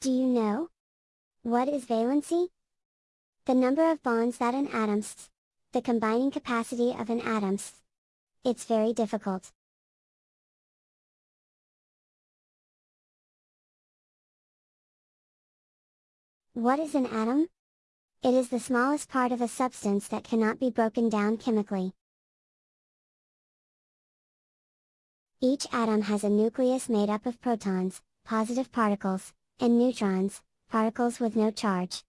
Do you know? What is valency? The number of bonds that an atom the combining capacity of an atom It's very difficult. What is an atom? It is the smallest part of a substance that cannot be broken down chemically. Each atom has a nucleus made up of protons, positive particles, and neutrons, particles with no charge.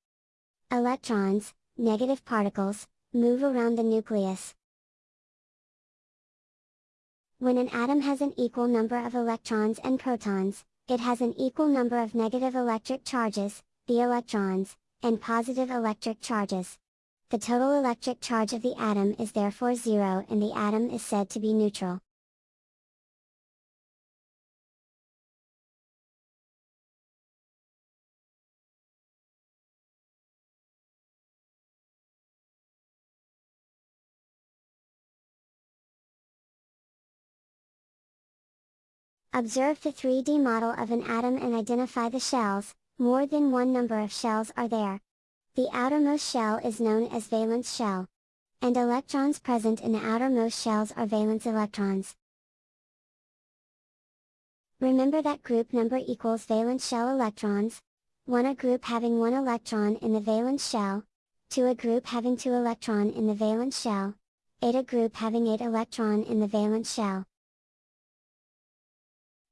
Electrons, negative particles, move around the nucleus. When an atom has an equal number of electrons and protons, it has an equal number of negative electric charges, the electrons, and positive electric charges. The total electric charge of the atom is therefore zero and the atom is said to be neutral. Observe the 3D model of an atom and identify the shells, more than one number of shells are there. The outermost shell is known as valence shell. And electrons present in the outermost shells are valence electrons. Remember that group number equals valence shell electrons, 1 a group having 1 electron in the valence shell, 2 a group having 2 electron in the valence shell, 8 a group having 8 electron in the valence shell.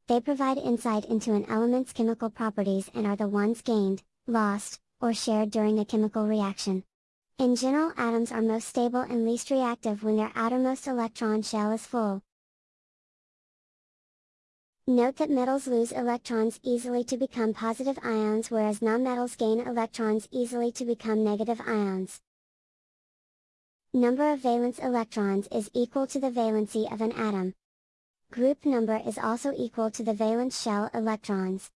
They provide insight into an element's chemical properties and are the ones gained, lost, or shared during a chemical reaction. In general atoms are most stable and least reactive when their outermost electron shell is full. Note that metals lose electrons easily to become positive ions whereas nonmetals gain electrons easily to become negative ions. Number of valence electrons is equal to the valency of an atom. Group number is also equal to the valence shell electrons.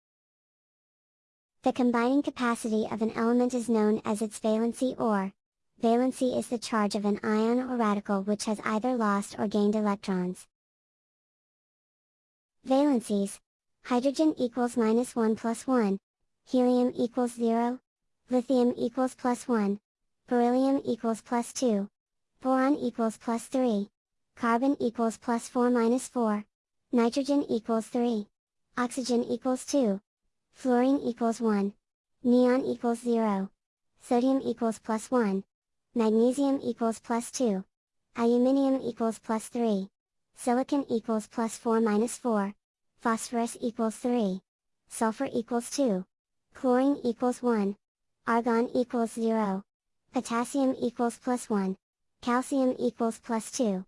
The combining capacity of an element is known as its valency or, valency is the charge of an ion or radical which has either lost or gained electrons. Valencies, hydrogen equals minus 1 plus 1, helium equals 0, lithium equals plus 1, beryllium equals plus 2, boron equals plus 3, carbon equals plus 4 minus 4, nitrogen equals 3, oxygen equals 2, fluorine equals 1, neon equals 0, sodium equals plus 1, magnesium equals plus 2, aluminium equals plus 3, silicon equals plus 4 minus 4, phosphorus equals 3, sulfur equals 2, chlorine equals 1, argon equals 0, potassium equals plus 1, calcium equals plus 2.